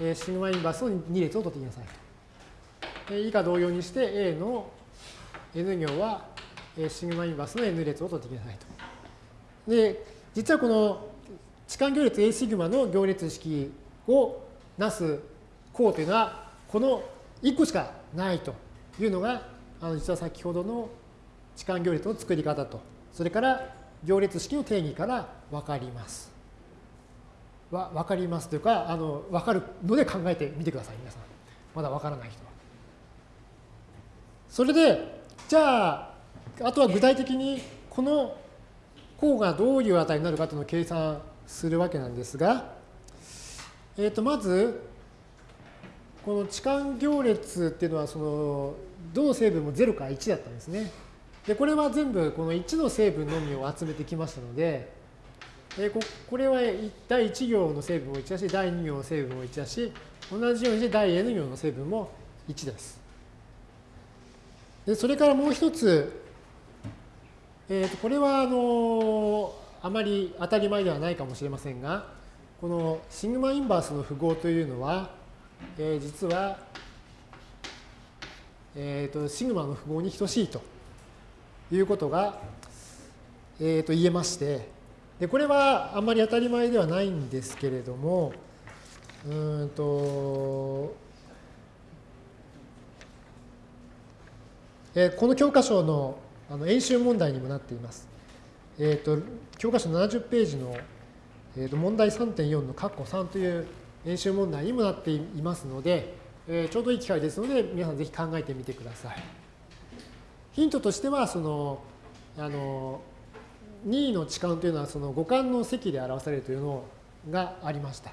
S1: えシグマインバースの2列を取ってきなさい。で以下同様にして A の N 行は、えシグマインバースの N 列を取ってきなさいと。で、実はこの置換行列 A シグマの行列式をなす項というのは、この1個しかないというのが、あの実は先ほどの置換行列の作り方と、それから行列式の定義から分かります。わ分かりますというか、あの分かるので考えてみてください、皆さん。まだ分からない人は。それで、じゃあ、あとは具体的にこの項がどういう値になるかというのを計算するわけなんですが、えー、とまず、この置換行列っていうのは、その、どの成分も0から1だったんですね。で、これは全部この1の成分のみを集めてきましたので、えここれは第1行の成分も1だし、第2行の成分も1だし、同じようにして第 n 行の成分も1です。でそれからもう一つ、えー、とこれはあのあまり当たり前ではないかもしれませんが、このシグマインバースの符号というのは、えー、実は、えー、とシグマの符号に等しいということが、えー、と言えまして、でこれはあんまり当たり前ではないんですけれども、うんと、えー、この教科書のあの演習問題にもなっています。え、ー、と、教科書70ページの、えー、と問題3.4の括弧3という演習問題にもなっていますので、えー、ちょうどいい機会ですので、皆さんぜひ考えてみてください。ヒントとしては、その、あの、2位の置換というのはその五感の積で表されるというのがありました。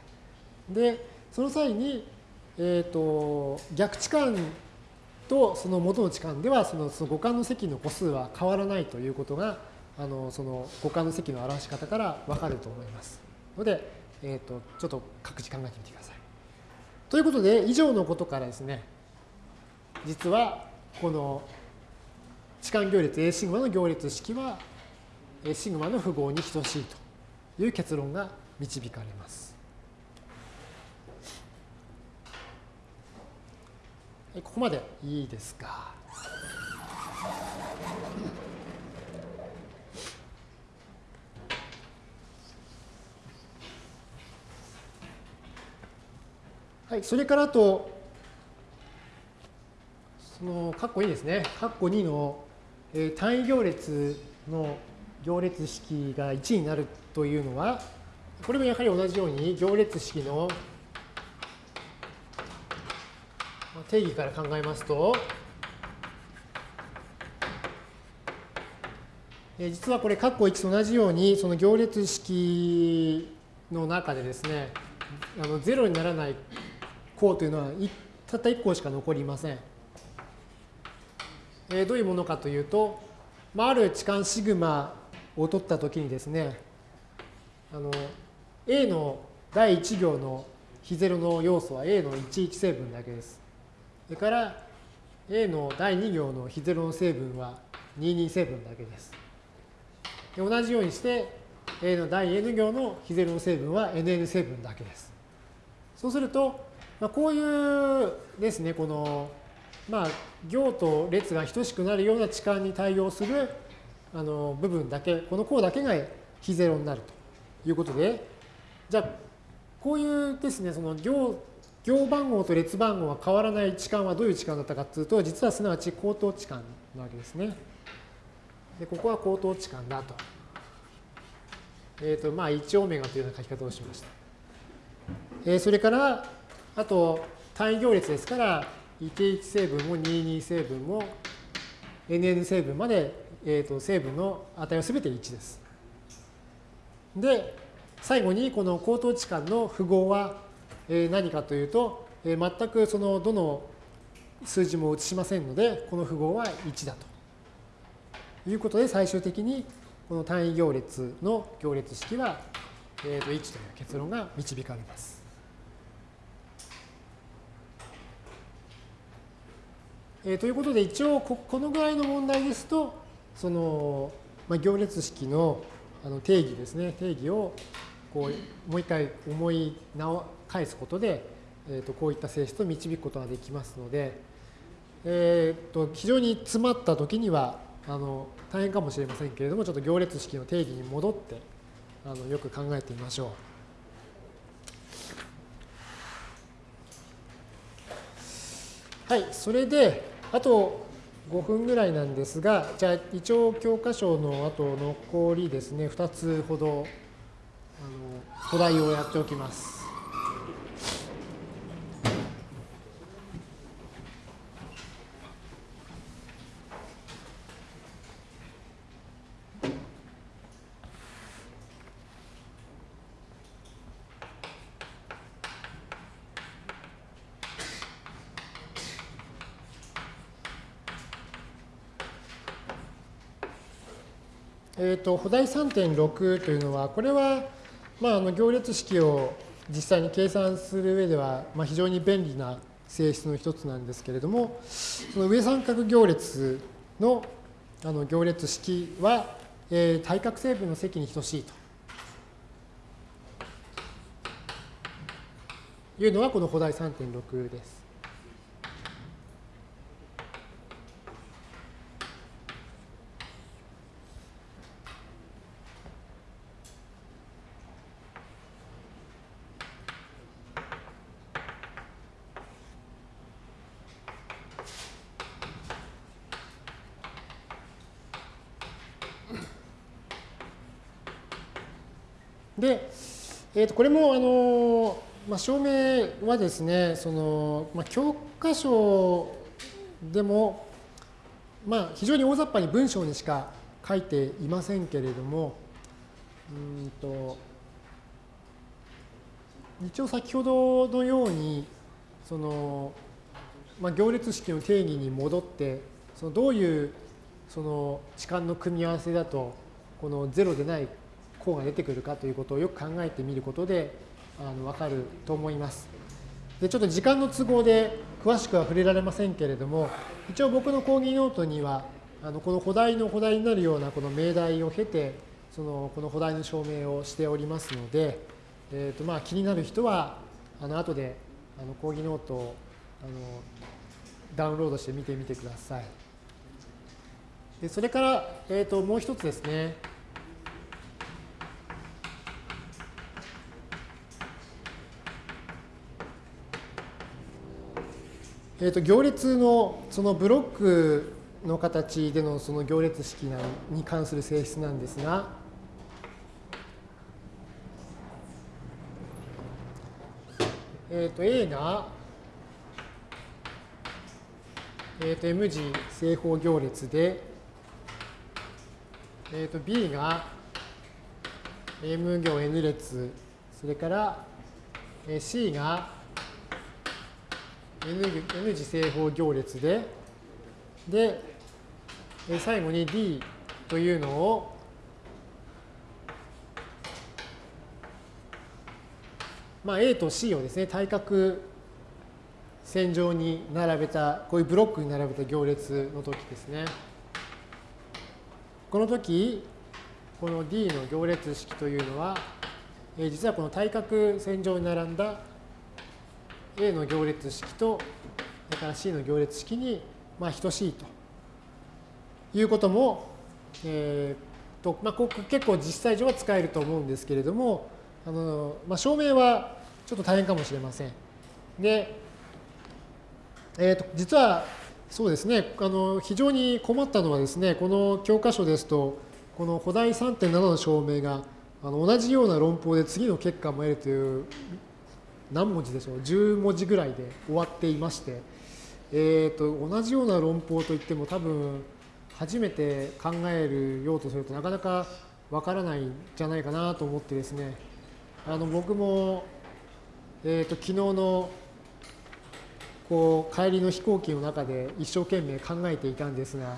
S1: で、その際に、え、ー、と、逆置換とその元の置換ではそのその五感の積の個数は変わらないということがあのその五感の積の表し方からわかると思いますので、えーと、ちょっと各自考えてみてください。ということで以上のことからですね実はこの置換行列 A シグマの行列式は A シグマの符号に等しいという結論が導かれます。ここまでいいですか？はい、それからあと、その、括弧2ですね。括弧2の、えー、単位行列の行列式が1になるというのは、これもやはり同じように行列式の定義から考えますと、え実はこれ、括弧1と同じように、その行列式の中でですね、あの0にならない項というのはたった1項しか残りません。えどういうものかというと、まあ、ある置換シグマを取ったときにですね、あの A の第1行の非0の要素は A の11成分だけです。それから A の第2行の非ゼロの成分は22成分だけです。で同じようにして A の第 N 行の非ゼロの成分は NN 成分だけです。そうすると、まあ、こういうですね、この、まあ、行と列が等しくなるような置換に対応するあの部分だけ、この項だけが非ゼロになるということで、じゃあ、こういうですね、その行行番号と列番号が変わらない置換はどういう置換だったかというと、実はすなわち口頭置換なわけですね。で、ここは口頭置換だと。えっ、ー、と、まあ、1オメガというような書き方をしました。えー、それから、あと、単位行列ですから、11成分も22成分も nn 成分まで、えー、と成分の値はすべて1です。で、最後にこの口頭置換の符号はえ何かというと、え全くそのどの数字も移しませんので、この符号は1だということで、最終的にこの単位行列の行列式は、えー、と1という結論が導かれます。えー、ということで、一応こ、のぐらいの問題ですと、その、まあ、行列式のあの定義ですね、定義をこうもう一回思い直返すことで、えー、とこういった性質を導くことができますので、えー、と非常に詰まった時にはあの大変かもしれませんけれどもちょっと行列式の定義に戻ってあのよく考えてみましょう。はい、それであと5分ぐらいなんですが、じゃあ一応教科書のあと残りですね、2つほどあのお題をやっておきます。と、補題3.6というのは、これは、まあ、あの行列式を実際に計算する上では、まあ、非常に便利な性質の一つなんですけれども、その上三角行列のあの行列式は、えー、対角成分の積に等しいと。いうのがこの補題3.6です。で、えー、とこれもあの、まあ、証明はですねその、まあ、教科書でも、まあ、非常に大雑把に文章にしか書いていませんけれどもうんと一応先ほどのようにその、まあ、行列式の定義に戻ってそのどういうその置換の組み合わせだとこのゼロでない項が出てくるかということをよく考えてみることであの分かると思います。でちょっと時間の都合で詳しくは触れられませんけれども一応僕の講義ノートにはあのこの補題の補題になるようなこの命題を経てそのこの補題の証明をしておりますので、えーとまあ、気になる人はあの後であの講義ノートをあのダウンロードして見てみてください。でそれから、えー、ともう一つですね。えー、と行列のそのブロックの形でのその行列式に関する性質なんですが、えー、と A が、えー、と M 字正方行列で、えー、と B が M 行 N 列、それから C が N, N 次正方行列で、で、最後に D というのを、まあ、A と C をですね、対角線上に並べた、こういうブロックに並べた行列の時ですね。この時、この D の行列式というのは、実はこの対角線上に並んだ A の行列式と、それから C の行列式に、まあ、等しいということも、えーとまあ、ここ結構実際上は使えると思うんですけれども、あのまあ、証明はちょっと大変かもしれません。で、えー、と実はそうですねあの、非常に困ったのはですね、この教科書ですと、この補題3.7の証明があの同じような論法で次の結果も得るという何文字でしょう？10文字ぐらいで終わっていまして、えーと、同じような論法といっても多分初めて考えるようとするとなかなかわからないんじゃないかなと思ってですね。あの僕も、えーと、昨日のこう帰りの飛行機の中で一生懸命考えていたんですが、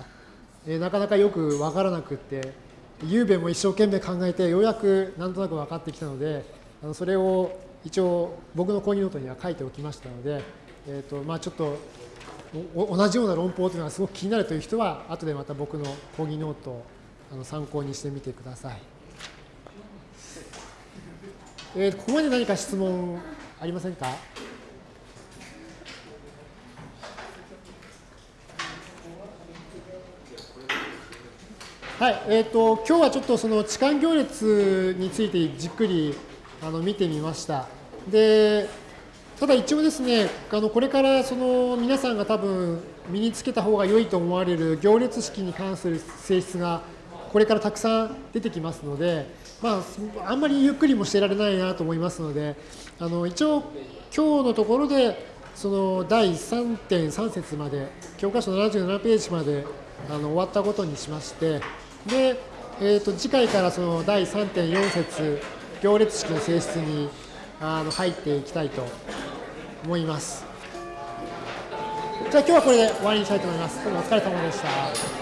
S1: えー、なかなかよくわからなくってゆうべも一生懸命考えてようやくなんとなく分かってきたのであのそれを一応僕の講義ノートには書いておきましたので、えーとまあ、ちょっと同じような論法というのがすごく気になるという人は後でまた僕の講義ノートをあの参考にしてみてください。えー、ここまで何か質問ありませんか？はい、えっ、ー、と今日はちょっとその痴漢行列についてじっくりあの見てみました。でただ一応ですね、あのこれからその皆さんが多分身につけた方が良いと思われる行列式に関する性質がこれからたくさん出てきますので、まあ、あんまりゆっくりもしてられないなと思いますので、あの一応今日のところでその第3.3節まで、教科書77ページまであの終わったことにしまして、で、えー、と次回からその第3.4節行列式の性質にあの入っていきたいと思います。じゃあ今日はこれで終わりにしたいと思います。どうもお疲れ様でした。